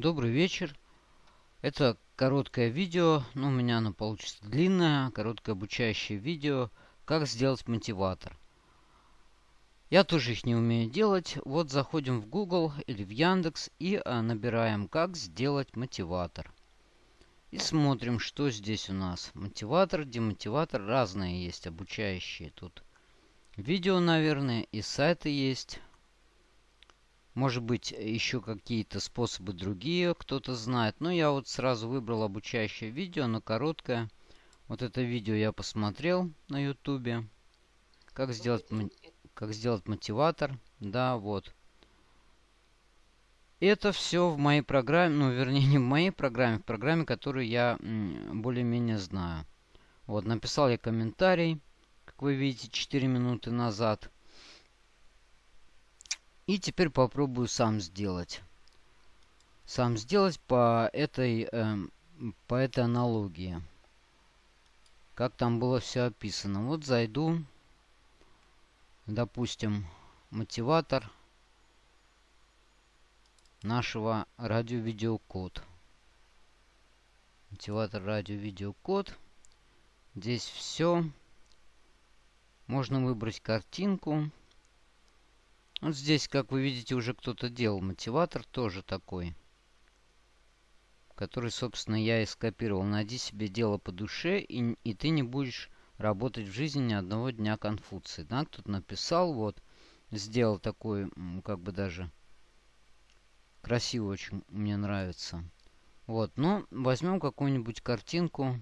Добрый вечер. Это короткое видео, но у меня оно получится длинное, короткое обучающее видео, как сделать мотиватор. Я тоже их не умею делать. Вот заходим в Google или в Яндекс и а, набираем «Как сделать мотиватор». И смотрим, что здесь у нас. Мотиватор, демотиватор, разные есть обучающие тут. Видео, наверное, и сайты есть. Может быть, еще какие-то способы другие кто-то знает. Но я вот сразу выбрал обучающее видео, но короткое. Вот это видео я посмотрел на ютубе. Как сделать, как сделать мотиватор. Да, вот. Это все в моей программе, ну, вернее, не в моей программе, в программе, которую я более-менее знаю. Вот, написал я комментарий, как вы видите, 4 минуты назад. И теперь попробую сам сделать. Сам сделать по этой, э, по этой аналогии. Как там было все описано. Вот зайду. Допустим, мотиватор нашего радио-видеокод. Мотиватор радио-видеокод. Здесь все. Можно выбрать картинку. Вот здесь, как вы видите, уже кто-то делал. Мотиватор тоже такой. Который, собственно, я и скопировал. Найди себе дело по душе, и, и ты не будешь работать в жизни ни одного дня Конфуции. Да, кто-то написал, вот, сделал такой, как бы даже красиво очень, мне нравится. Вот, ну, возьмем какую-нибудь картинку.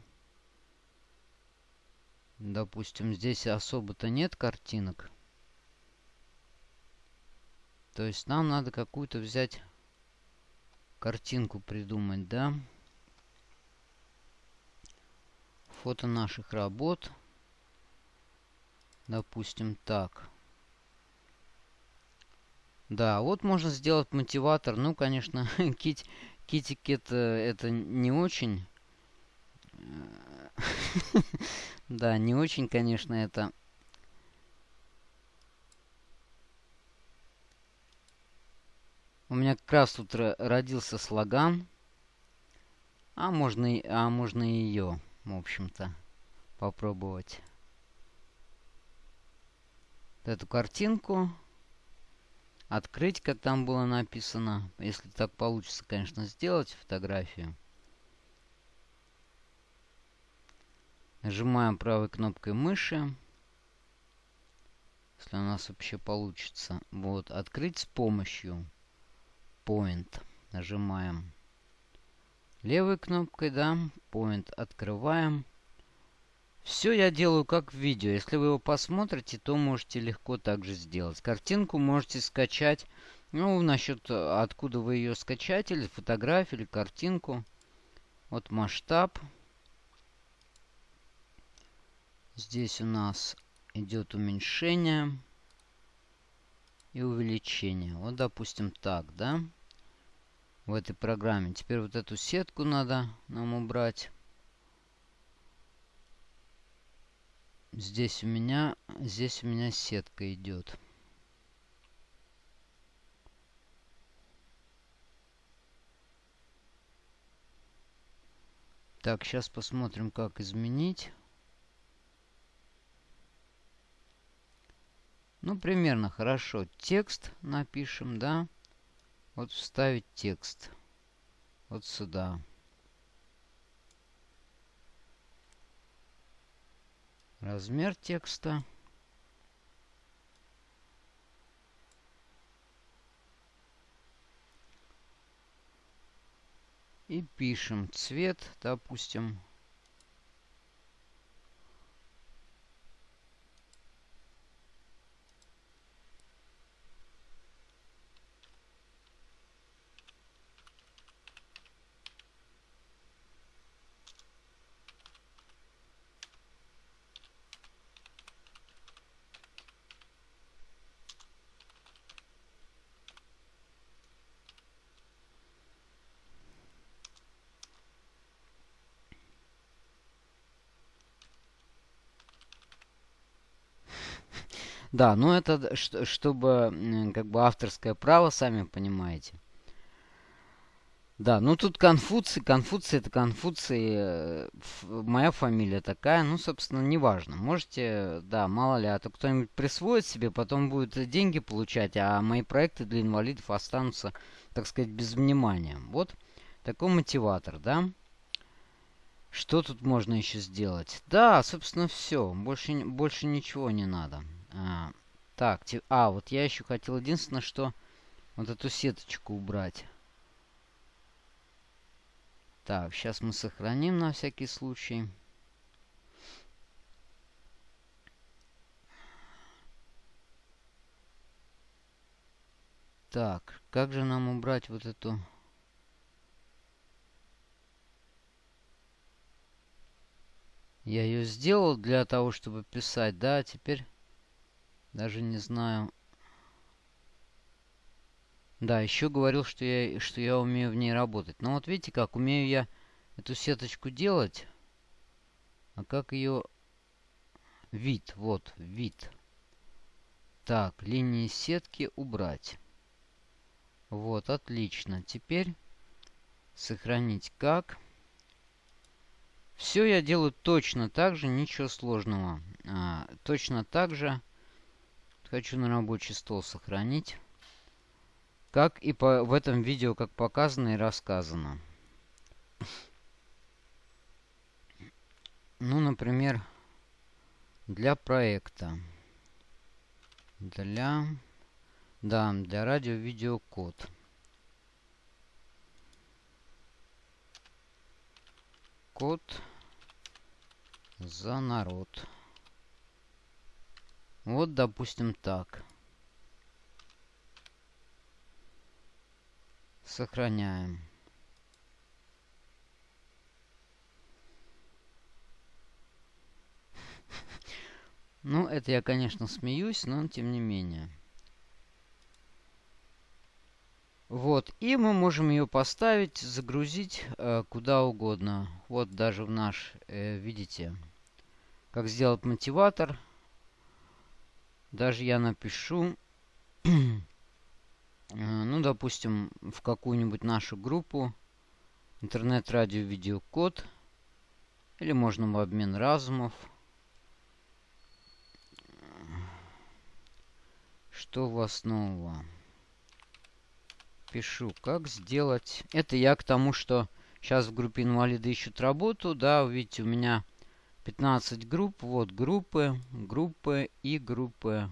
Допустим, здесь особо-то нет картинок. То есть нам надо какую-то взять картинку придумать, да? Фото наших работ. Допустим, так. Да, вот можно сделать мотиватор. Ну, конечно, кит, китикет это не очень. Да, не очень, конечно, это У меня как раз тут родился слоган. А можно, а можно ее, в общем-то, попробовать. Эту картинку открыть, как там было написано. Если так получится, конечно, сделать фотографию. Нажимаем правой кнопкой мыши. Если у нас вообще получится. Вот, открыть с помощью Point. Нажимаем левой кнопкой, да, Point открываем. Все я делаю как в видео. Если вы его посмотрите, то можете легко также сделать. Картинку можете скачать. Ну, насчет откуда вы ее скачать, или фотографию, или картинку. Вот масштаб. Здесь у нас идет уменьшение и увеличение. Вот, допустим, так, да в этой программе. Теперь вот эту сетку надо нам убрать. Здесь у меня, здесь у меня сетка идет. Так, сейчас посмотрим, как изменить. Ну, примерно хорошо. Текст напишем, да. Вот вставить текст. Вот сюда. Размер текста. И пишем цвет, допустим, Да, но это чтобы как бы авторское право, сами понимаете. Да, ну тут Конфуций, Конфуций это Конфуций, э, моя фамилия такая, ну, собственно, неважно. Можете, да, мало ли, а то кто-нибудь присвоит себе, потом будет деньги получать, а мои проекты для инвалидов останутся, так сказать, без внимания. Вот такой мотиватор, да. Что тут можно еще сделать? Да, собственно, все. Больше, больше ничего не надо. А, так, а, вот я еще хотел единственное, что вот эту сеточку убрать. Так, сейчас мы сохраним на всякий случай. Так, как же нам убрать вот эту... Я ее сделал для того, чтобы писать, да, теперь даже не знаю. Да, еще говорил, что я, что я умею в ней работать. Но вот видите как, умею я эту сеточку делать. А как ее... Вид, вот, вид. Так, линии сетки убрать. Вот, отлично. Теперь сохранить как. Все я делаю точно так же, ничего сложного. А, точно так же. Хочу на рабочий стол сохранить. Как и по, в этом видео, как показано и рассказано. Ну, например, для проекта. Для... Да, для радио-видеокод. Код за народ. Вот, допустим, так. Сохраняем. Ну, это я, конечно, смеюсь, но тем не менее. Вот, и мы можем ее поставить, загрузить э, куда угодно. Вот даже в наш, э, видите, как сделать мотиватор. Даже я напишу Э, ну, допустим, в какую-нибудь нашу группу интернет-радио-видеокод или можно в обмен разумов. Что у вас нового? Пишу, как сделать. Это я к тому, что сейчас в группе инвалиды ищут работу. Да, видите, у меня 15 групп. Вот группы, группы и группы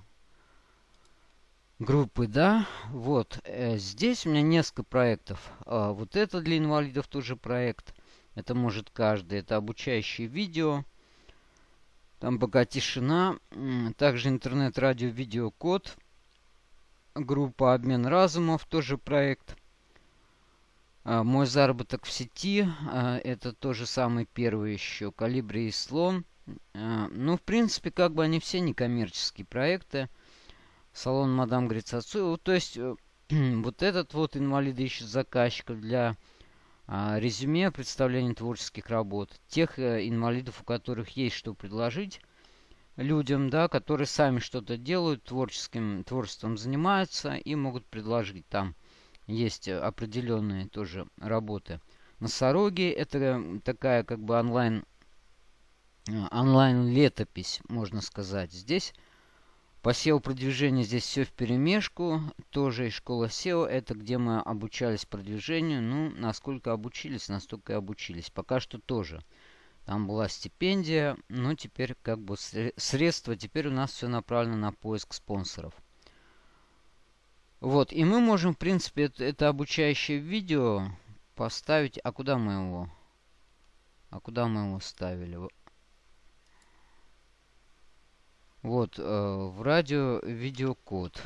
группы, да. Вот, э, здесь у меня несколько проектов. А, вот это для инвалидов тоже проект. Это может каждый. Это обучающее видео. Там пока тишина. Также интернет, радио, видео, код. Группа обмен разумов, тоже проект. А, мой заработок в сети. А, это тоже самый первый еще. Калибри и слон. А, ну, в принципе, как бы они все некоммерческие проекты. Салон Мадам Грицацу. То есть, э, вот этот вот инвалиды ищет заказчиков для резюме представления творческих работ. Тех а, инвалидов, у которых есть что предложить людям, да, которые сами что-то делают, творческим творчеством занимаются и могут предложить. Там есть определенные тоже работы. Носороги это такая как бы онлайн онлайн летопись, можно сказать. Здесь по SEO-продвижению здесь все в перемешку. Тоже и школа SEO. Это где мы обучались продвижению. Ну, насколько обучились, настолько и обучились. Пока что тоже. Там была стипендия. Но теперь как бы средства. Теперь у нас все направлено на поиск спонсоров. Вот. И мы можем, в принципе, это, это обучающее видео поставить. А куда мы его? А куда мы его ставили? Вот, э, в радио видеокод.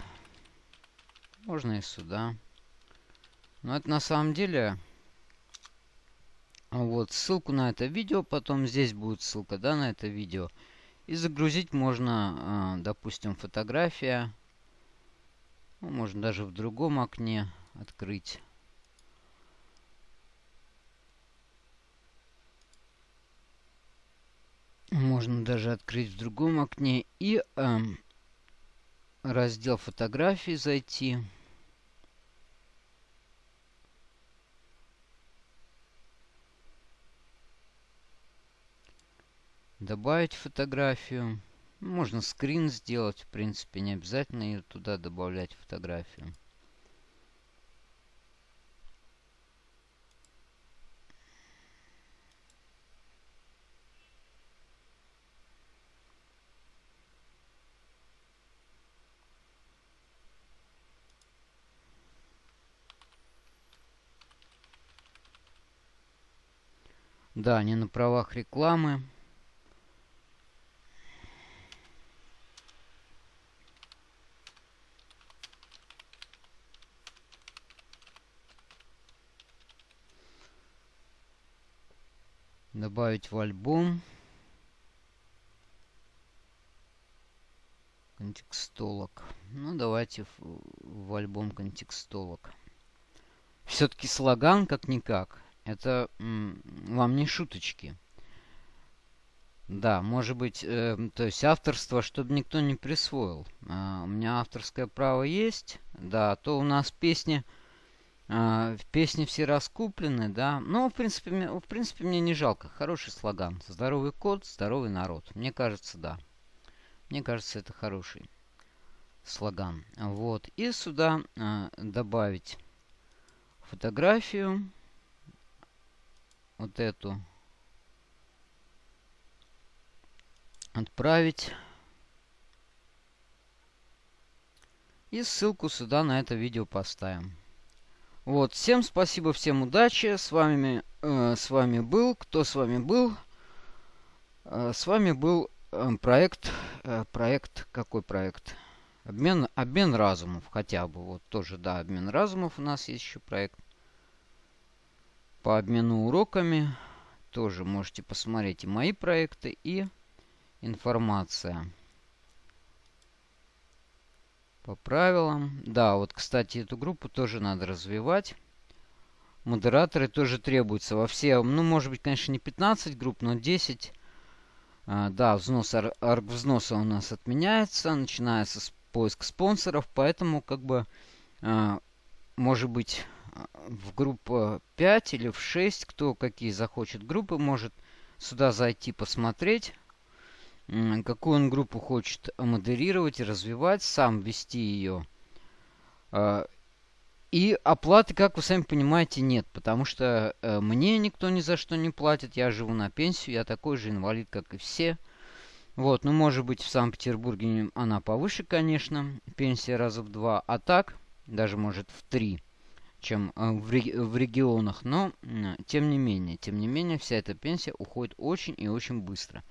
Можно и сюда. Но это на самом деле... Вот, ссылку на это видео, потом здесь будет ссылка, да, на это видео. И загрузить можно, э, допустим, фотография. Ну, можно даже в другом окне открыть. Можно даже открыть в другом окне и э, раздел фотографии зайти. Добавить фотографию. Можно скрин сделать, в принципе, не обязательно ее туда добавлять фотографию. Да, не на правах рекламы. Добавить в альбом. Контекстолог. Ну, давайте в, в альбом контекстолог. Все-таки слоган как-никак. Это вам не шуточки. Да, может быть, э, то есть авторство, чтобы никто не присвоил. А, у меня авторское право есть, да, то у нас песни, э, песни все раскуплены, да. Но, в принципе, мне, в принципе, мне не жалко. Хороший слоган. Здоровый код, здоровый народ. Мне кажется, да. Мне кажется, это хороший слоган. Вот. И сюда э, добавить фотографию вот эту отправить. И ссылку сюда на это видео поставим. Вот, всем спасибо, всем удачи. С вами, э, с вами был, кто с вами был? Э, с вами был э, проект, э, проект, какой проект? Обмен, обмен разумов хотя бы. Вот тоже, да, обмен разумов у нас есть еще проект по обмену уроками. Тоже можете посмотреть и мои проекты, и информация. По правилам. Да, вот, кстати, эту группу тоже надо развивать. Модераторы тоже требуются во все, ну, может быть, конечно, не 15 групп, но 10. А, да, взнос, арг взноса у нас отменяется, начинается с поиска спонсоров, поэтому, как бы, а, может быть, в группу 5 или в 6, кто какие захочет группы, может сюда зайти посмотреть, какую он группу хочет модерировать и развивать, сам вести ее. А, и оплаты, как вы сами понимаете, нет, потому что э, мне никто ни за что не платит, я живу на пенсию, я такой же инвалид, как и все. Вот, ну, может быть, в Санкт-Петербурге она повыше, конечно, пенсия раза в два, а так, даже, может, в три чем э, в, в регионах. Но, тем не менее, тем не менее, вся эта пенсия уходит очень и очень быстро.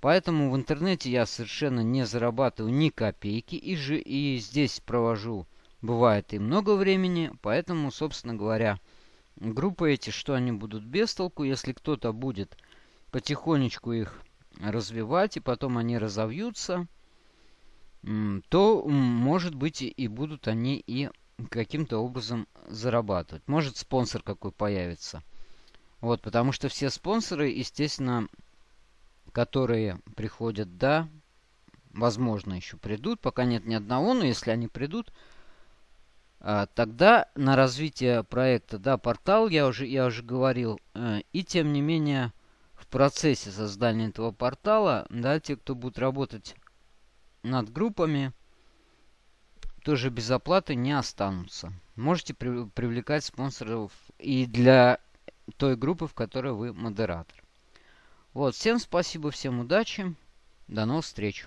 Поэтому в интернете я совершенно не зарабатываю ни копейки. И, же, и здесь провожу, бывает, и много времени. Поэтому, собственно говоря, группы эти, что они будут без толку, если кто-то будет потихонечку их развивать, и потом они разовьются, то, может быть, и будут они и каким-то образом зарабатывать. Может спонсор какой появится. Вот, потому что все спонсоры, естественно, которые приходят, да, возможно, еще придут. Пока нет ни одного, но если они придут, а, тогда на развитие проекта, да, портал, я уже, я уже говорил, э, и тем не менее в процессе создания этого портала, да, те, кто будут работать над группами, тоже без оплаты не останутся. Можете при привлекать спонсоров и для той группы, в которой вы модератор. Вот, всем спасибо, всем удачи. До новых встреч.